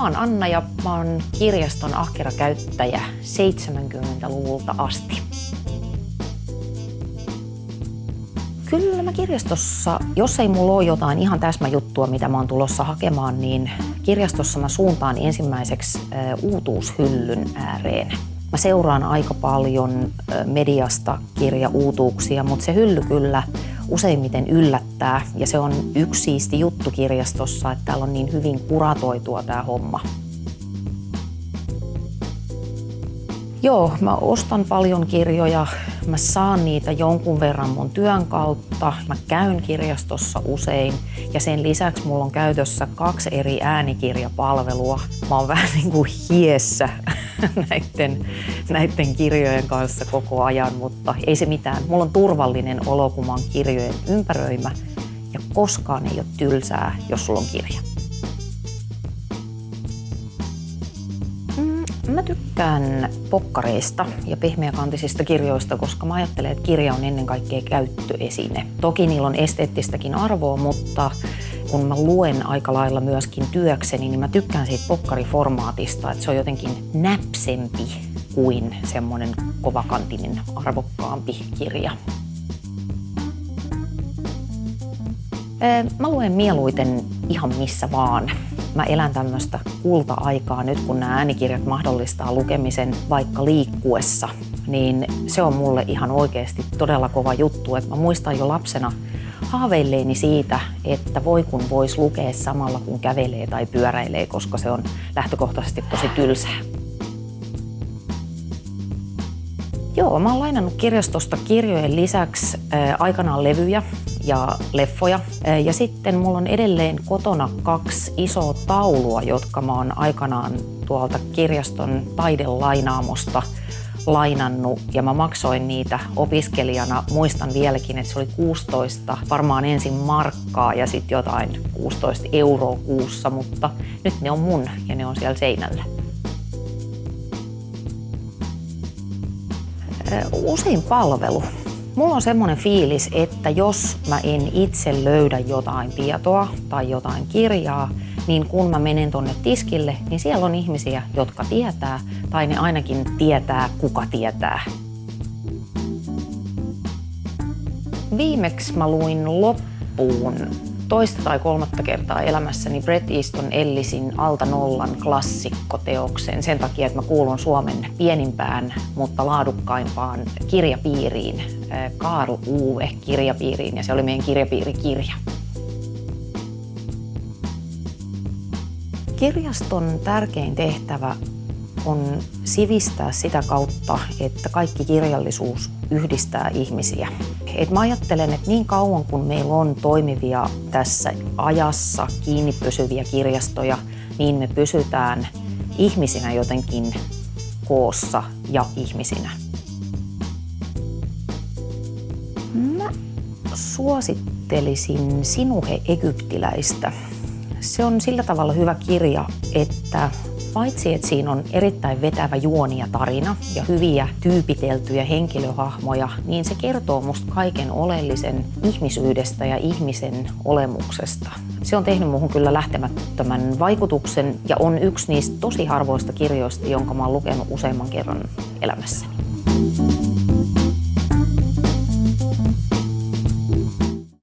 Mä oon Anna ja mä oon kirjaston ahkera käyttäjä 70-luvulta asti. Kyllä mä kirjastossa, jos ei mulla ole jotain ihan täsmäjuttua, mitä mä oon tulossa hakemaan, niin kirjastossa mä suuntaan ensimmäiseksi uutuushyllyn ääreen. Mä seuraan aika paljon mediasta kirjauutuuksia, mutta se hylly kyllä useimmiten yllättää. Ja se on yksi siisti juttu kirjastossa, että täällä on niin hyvin kuratoitua tämä homma. Joo, mä ostan paljon kirjoja. Mä saan niitä jonkun verran mun työn kautta. Mä käyn kirjastossa usein ja sen lisäksi mulla on käytössä kaksi eri äänikirjapalvelua. Mä oon vähän niin kuin hiessä näiden, näiden kirjojen kanssa koko ajan, mutta ei se mitään. Mulla on turvallinen olo, kun mä oon kirjojen ympäröimä ja koskaan ei ole tylsää, jos sulla on kirja. Mä tykkään pokkareista ja pehmeäkantisista kirjoista, koska mä ajattelen, että kirja on ennen kaikkea käyttöesine. Toki niillä on esteettistäkin arvoa, mutta kun mä luen aika lailla myöskin työkseni, niin mä tykkään siitä pokkariformaatista, että se on jotenkin näpsempi kuin semmoinen kovakantinen arvokkaampi kirja. Mä luen mieluiten ihan missä vaan. Mä elän tämmöistä kulta-aikaa nyt, kun nämä äänikirjat mahdollistaa lukemisen vaikka liikkuessa, niin se on mulle ihan oikeasti todella kova juttu. Et mä muistan jo lapsena haaveilleeni siitä, että voi kun voisi lukea samalla kun kävelee tai pyöräilee, koska se on lähtökohtaisesti tosi tylsää. Joo, mä oon lainannut kirjastosta kirjojen lisäksi äh, aikanaan levyjä ja leffoja. Ja sitten mulla on edelleen kotona kaksi isoa taulua, jotka mä oon aikanaan tuolta kirjaston taidelainaamosta lainannut ja mä maksoin niitä opiskelijana. Muistan vieläkin, että se oli 16, varmaan ensin markkaa ja sitten jotain 16 euroa kuussa, mutta nyt ne on mun ja ne on siellä seinällä. Usein palvelu. Mulla on semmoinen fiilis, että jos mä en itse löydä jotain tietoa tai jotain kirjaa, niin kun mä menen tonne tiskille, niin siellä on ihmisiä, jotka tietää, tai ne ainakin tietää, kuka tietää. Viimeksi mä luin loppuun toista tai kolmatta kertaa elämässäni Bret Easton Ellisin Alta Nollan klassikkoteoksen sen takia, että mä kuulun Suomen pienimpään, mutta laadukkaimpaan kirjapiiriin, Karl Uwe kirjapiiriin, ja se oli meidän kirjapiirikirja. Kirjaston tärkein tehtävä on sivistää sitä kautta, että kaikki kirjallisuus yhdistää ihmisiä. Et mä ajattelen, että niin kauan kun meillä on toimivia tässä ajassa kiinni pysyviä kirjastoja, niin me pysytään ihmisinä jotenkin koossa ja ihmisinä. Mä suosittelisin Sinuhe Egyptiläistä. Se on sillä tavalla hyvä kirja, että Paitsi, että siinä on erittäin vetävä juoni ja tarina ja hyviä tyypiteltyjä henkilöhahmoja, niin se kertoo musta kaiken oleellisen ihmisyydestä ja ihmisen olemuksesta. Se on tehnyt muuhun kyllä lähtemättömän vaikutuksen ja on yksi niistä tosi harvoista kirjoista, jonka mä oon lukenut useamman kerran elämässäni.